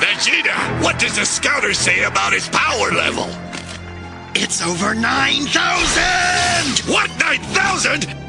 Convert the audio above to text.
Vegeta, What does the scouter say about his power level? It's over 9,000! What, 9,000?